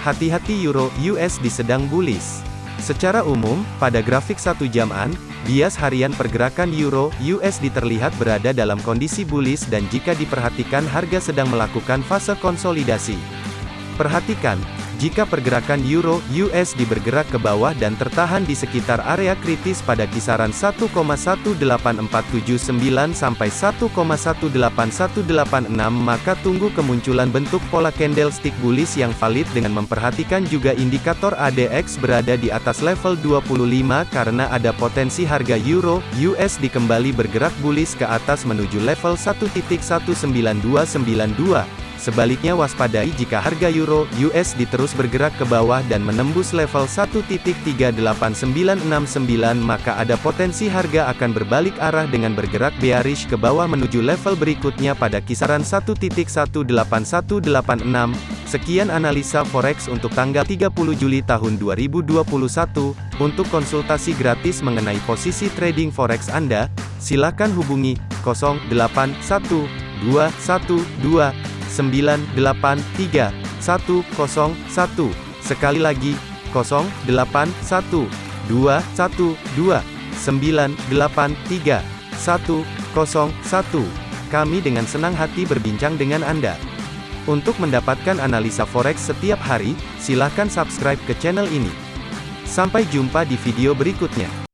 Hati-hati Euro USD sedang bullish. Secara umum, pada grafik satu jaman, bias harian pergerakan Euro USD terlihat berada dalam kondisi bullish dan jika diperhatikan harga sedang melakukan fase konsolidasi. Perhatikan, jika pergerakan euro USD bergerak ke bawah dan tertahan di sekitar area kritis pada kisaran 1,18479 sampai 1,18186 maka tunggu kemunculan bentuk pola candlestick bullish yang valid dengan memperhatikan juga indikator ADX berada di atas level 25 karena ada potensi harga euro USD kembali bergerak bullish ke atas menuju level 1.19292 Sebaliknya waspadai jika harga euro USD terus bergerak ke bawah dan menembus level 1.38969 maka ada potensi harga akan berbalik arah dengan bergerak bearish ke bawah menuju level berikutnya pada kisaran 1.18186. Sekian analisa forex untuk tanggal 30 Juli tahun 2021. Untuk konsultasi gratis mengenai posisi trading forex Anda, silakan hubungi 081212 983 101. Sekali lagi, 081 212 983 101. Kami dengan senang hati berbincang dengan Anda. Untuk mendapatkan analisa forex setiap hari, silakan subscribe ke channel ini. Sampai jumpa di video berikutnya.